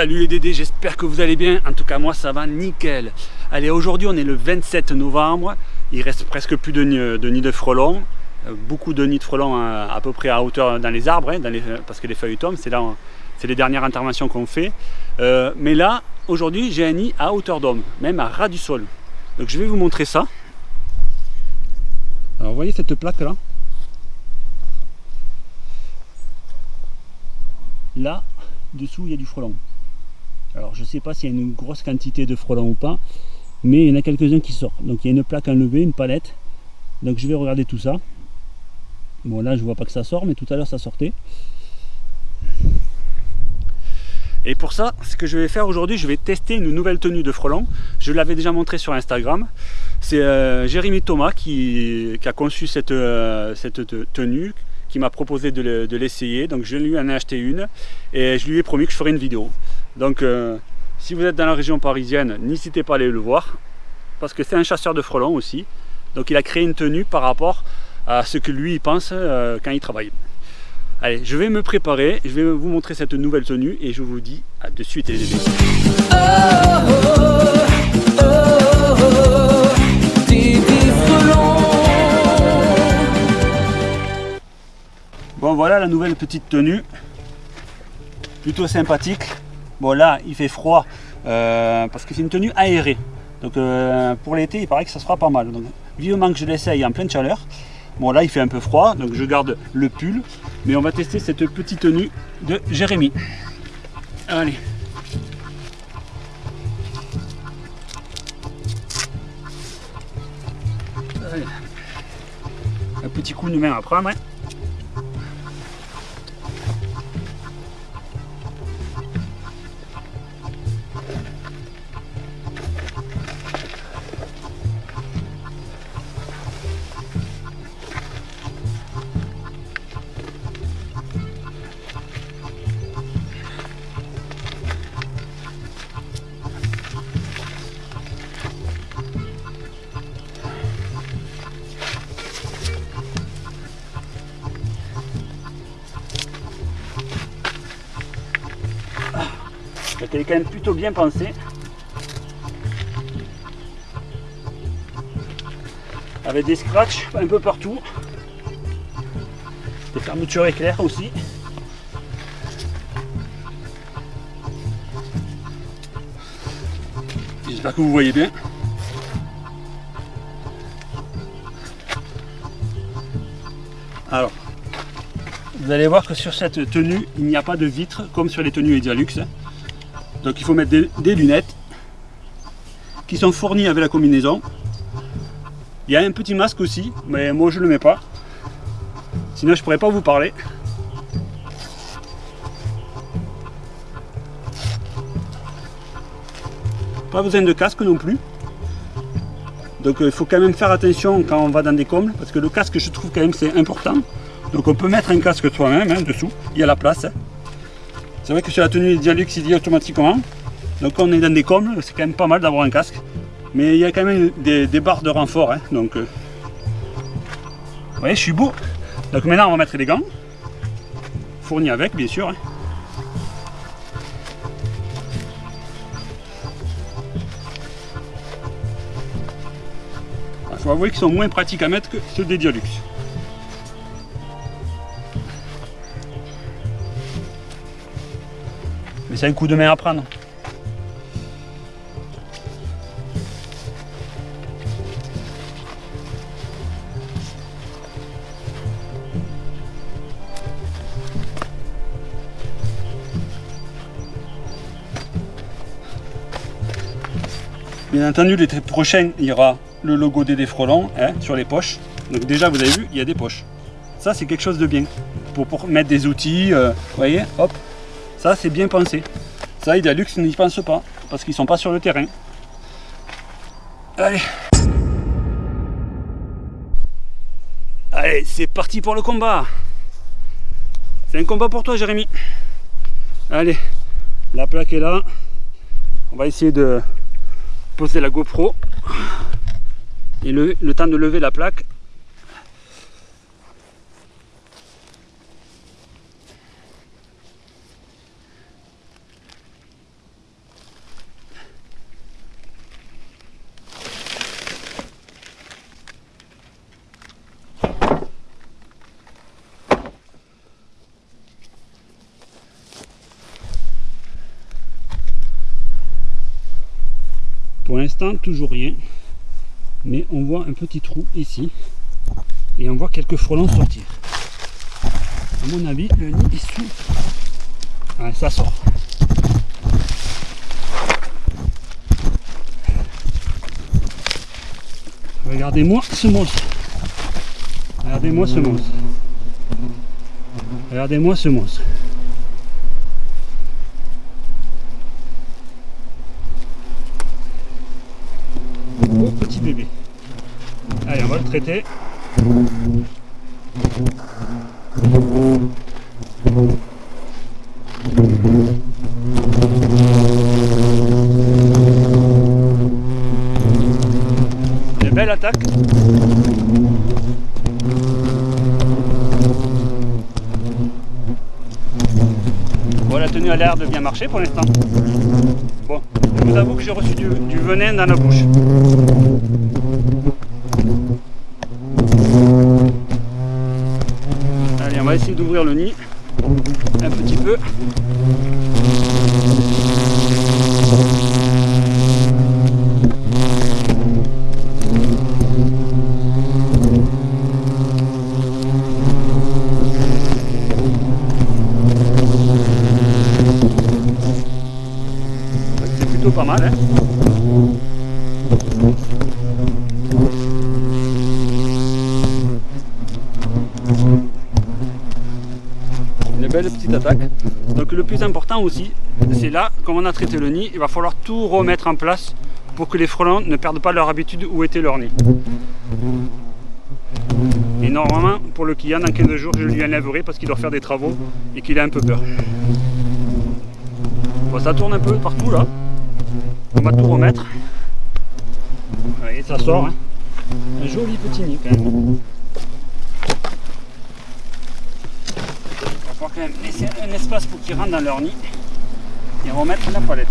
Salut les Dédés, j'espère que vous allez bien. En tout cas, moi, ça va nickel. Allez, aujourd'hui, on est le 27 novembre. Il reste presque plus de, nids de frelons. Euh, beaucoup de nids de frelons à, peu près à hauteur dans les arbres, hein, parce que les feuilles tombent. C'est là, c'est les dernières interventions qu'on fait. Euh, mais là, aujourd'hui, j'ai un nid à hauteur d'homme, même à ras du sol. Donc, je vais vous montrer ça. Alors, vous voyez cette plaque là Là, dessous, il y a du frelon. Alors je ne sais pas s'il y a une grosse quantité de frelons ou pas, mais il y en a quelques-uns qui sortent. Donc il y a une plaque enlevée, une palette. Donc je vais regarder tout ça. Bon là je vois pas que ça sort, mais tout à l'heure ça sortait. Et pour ça, ce que je vais faire aujourd'hui, je vais tester une nouvelle tenue de frelon. Je l'avais déjà montré sur Instagram. C'est euh, Jérémy Thomas qui, a conçu cette, euh, tenue, qui m'a proposé de l'essayer. Donc je lui en ai acheté une et je lui ai promis que je ferai une vidéo. Donc euh, si vous êtes dans la région parisienne, n'hésitez pas à aller le voir parce que c'est un chasseur de frelons aussi. Donc il a créé une tenue par rapport à ce que lui pense euh, quand il travaille. Allez, je vais me préparer, je vais vous montrer cette nouvelle tenue et je vous dis à de suite les bébés. Bon voilà la nouvelle petite tenue, plutôt sympathique. Bon là il fait froid euh, parce que c'est une tenue aérée. Donc euh, pour l'été il paraît que ça sera pas mal. Donc vivement que je l'essaye en pleine chaleur. Bon là il fait un peu froid donc je garde le pull. Mais on va tester cette petite tenue de Jérémy. Allez. Un petit coup de main à prendre. Elle est quand même plutôt bien pensée. Avec des scratchs un peu partout. Des fermetures éclairs aussi. J'espère que vous voyez bien. Alors, vous allez voir que sur cette tenue, il n'y a pas de vitre comme sur les tenues Edialux. Donc il faut mettre des, lunettes qui sont fournies avec la combinaison. Il y a un petit masque aussi, mais moi je ne le mets pas. Sinon je pourrais pas vous parler. Pas besoin de casque non plus. Donc euh, il faut quand même faire attention quand on va dans des combles, parce que le casque je trouve quand même c'est important. Donc on peut mettre un casque soi-même hein, dessous, il y a la place. C'est vrai que sur la tenue Dialux, il dit automatiquement. Donc on est dans des combles, c'est quand même pas mal d'avoir un casque. Mais il y a quand même des, barres de renfort. Hein, donc, euh, vous voyez, je suis beau. Donc maintenant, on va mettre les gants. Fournis avec, bien sûr. Hein. Il faut avouer qu'ils sont moins pratiques à mettre que ceux des Dialux. C'est un coup de main à prendre. Bien entendu, l'été prochain, il y aura le logo des frelons hein, sur les poches. Donc déjà, vous avez vu, il y a des poches. Ça, c'est quelque chose de bien. Pour, mettre des outils, euh, vous voyez, hop, ça, c'est bien pensé. Ça, Idalux n'y pense pas, parce qu'ils sont pas sur le terrain. Allez Allez, c'est parti pour le combat C'est un combat pour toi, Jérémy. Allez, la plaque est là. On va essayer de poser la GoPro et le temps de lever la plaque toujours rien. Mais on voit un petit trou ici. Et on voit quelques frelons sortir. À mon avis, le nid est sous. Ça sort. Regardez-moi ce monstre. Regardez-moi ce monstre. Regardez-moi ce monstre. Oh petit bébé. Allez, on va le traiter. Une belle attaque. Bon, la tenue a l'air de bien marcher pour l'instant. Bon, je vous avoue que j'ai reçu du, du venin dans la bouche. Le nid un petit peu. C'est plutôt pas mal. Hein Une belle petite attaque. Donc le plus important aussi, c'est là, comme on a traité le nid, il va falloir tout remettre en place pour que les frelons ne perdent pas leur habitude où était leur nid. Et normalement, pour le client, dans 15 jours, je lui enlèverai parce qu'il doit faire des travaux et qu'il a un peu peur. Bon, ça tourne un peu partout là. On va tout remettre. Et ça sort. Hein. Un joli petit nid quand même. Va quand même laisser un espace pour qu'ils rentrent dans leur nid et remettre la palette.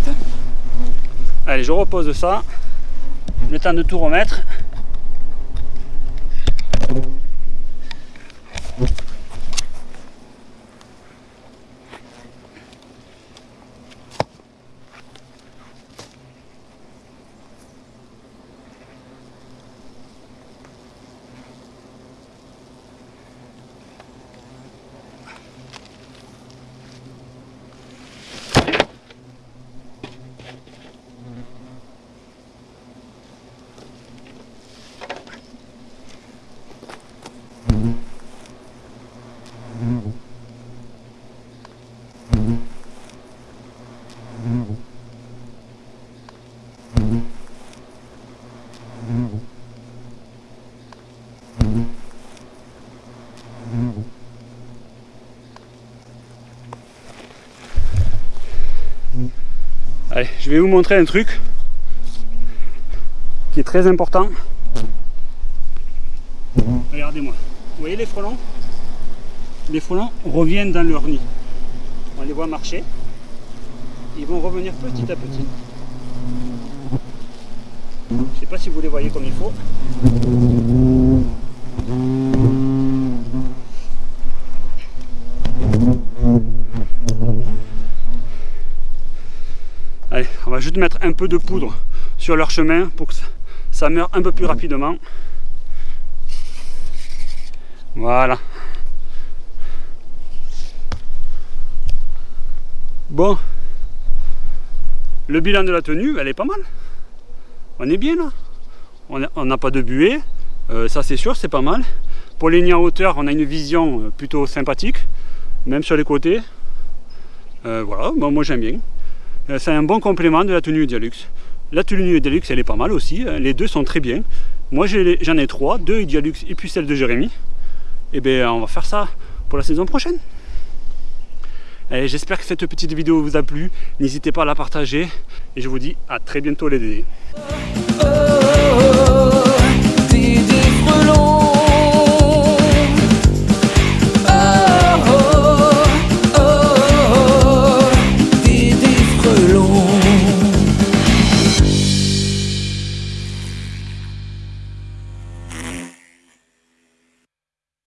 Allez, je repose ça. Le temps de tout remettre. Allez, je vais vous montrer un truc qui est très important. Regardez-moi. Vous voyez les frelons? Les frelons reviennent dans leur nid. On les voit marcher. Ils vont revenir petit à petit. Je ne sais pas si vous les voyez comme il faut. Mettre un peu de poudre sur leur chemin pour que ça, meure un peu plus rapidement. Voilà. Bon. Le bilan de la tenue, elle est pas mal. On est bien là. On n'a pas de buée. Euh, ça c'est sûr, c'est pas mal. Pour les nids en hauteur, on a une vision euh, plutôt sympathique. Même sur les côtés. Euh, voilà, moi j'aime bien. Euh, c'est un bon complément de la tenue Dialux. La tenue Dialux, elle est pas mal aussi. Hein. Les deux sont très bien. Moi j'en ai, trois, deux Dialux et puis celle de Jérémy. Et eh bien on va faire ça pour la saison prochaine. J'espère que cette petite vidéo vous a plu. N'hésitez pas à la partager. Et je vous dis à très bientôt les dédés.